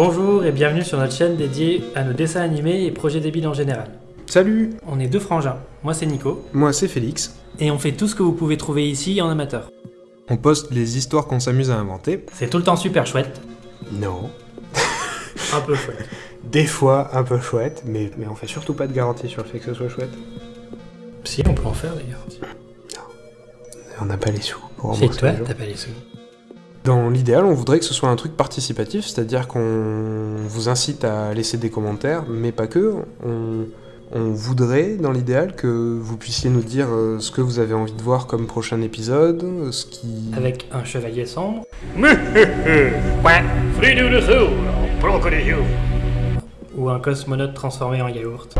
Bonjour et bienvenue sur notre chaîne dédiée à nos dessins animés et projets débiles en général. Salut On est deux frangins, moi c'est Nico, Moi c'est Félix. et on fait tout ce que vous pouvez trouver ici en amateur. On poste les histoires qu'on s'amuse à inventer. C'est tout le temps super chouette, Non. un peu chouette. Des fois un peu chouette, mais, mais on fait surtout pas de garantie sur le fait que ce soit chouette. Si, on peut en faire d'ailleurs. On n'a pas les sous pour C'est rembourser toi, t'as pas les sous. Dans l'idéal, on voudrait que ce soit un truc participatif, c'est-à-dire qu'on vous incite à laisser des commentaires, mais pas que. On, on voudrait, dans l'idéal, que vous puissiez nous dire euh, ce que vous avez envie de voir comme prochain épisode, ce qui... Avec un chevalier sombre, ou un cosmonaute transformé en yaourt.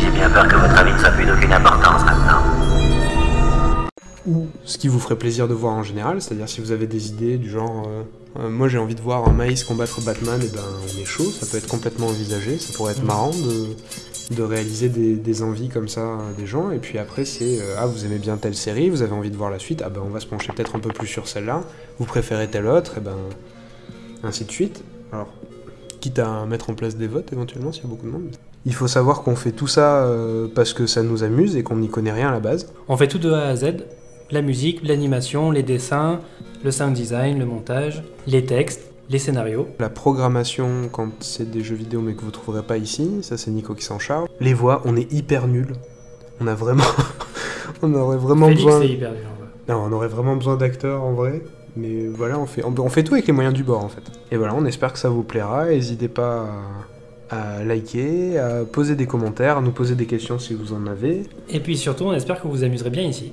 J'ai bien peur que votre avis ne soit plus d'aucune importance. Ou ce qui vous ferait plaisir de voir en général, c'est-à-dire si vous avez des idées du genre euh, euh, moi j'ai envie de voir un maïs combattre Batman, et ben on est chaud, ça peut être complètement envisagé, ça pourrait être Mhm. marrant de, de réaliser des, des envies comme ça euh, des gens, et puis après c'est euh, ah vous aimez bien telle série, vous avez envie de voir la suite, ah ben on va se pencher peut-être un peu plus sur celle-là, vous préférez telle autre, et ben ainsi de suite. Alors, quitte à mettre en place des votes éventuellement s'il y a beaucoup de monde. Il faut savoir qu'on fait tout ça euh, parce que ça nous amuse et qu'on n'y connaît rien à la base. On fait tout de A à Z, la musique, l'animation, les dessins, le sound design, le montage, les textes, les scénarios. La programmation, quand c'est des jeux vidéo mais que vous trouverez pas ici, ça c'est Nico qui s'en charge. Les voix, on est hyper nuls. On a vraiment. on aurait vraiment Félix besoin. c'est hyper dur. ouais. Non, on aurait vraiment besoin d'acteurs en vrai. Mais voilà, on fait, on, on fait tout avec les moyens du bord en fait. Et voilà, on espère que ça vous plaira. N'hésitez pas à, à liker, à poser des commentaires, à nous poser des questions si vous en avez. Et puis surtout, on espère que vous vous amuserez bien ici.